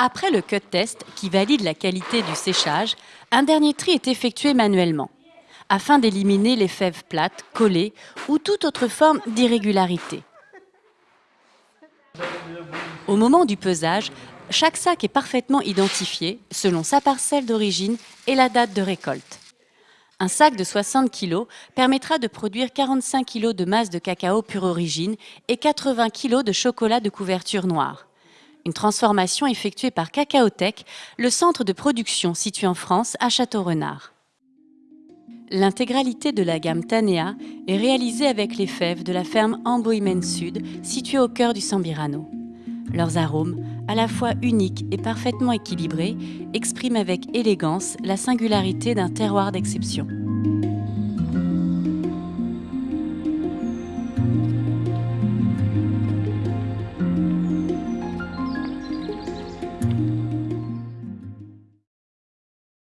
Après le cut test, qui valide la qualité du séchage, un dernier tri est effectué manuellement, afin d'éliminer les fèves plates, collées ou toute autre forme d'irrégularité. Au moment du pesage, chaque sac est parfaitement identifié selon sa parcelle d'origine et la date de récolte. Un sac de 60 kg permettra de produire 45 kg de masse de cacao pure origine et 80 kg de chocolat de couverture noire une transformation effectuée par Cacaotech, le centre de production situé en France à Château-Renard. L'intégralité de la gamme Tanea est réalisée avec les fèves de la ferme Amboimen Sud, située au cœur du Sambirano. Leurs arômes, à la fois uniques et parfaitement équilibrés, expriment avec élégance la singularité d'un terroir d'exception.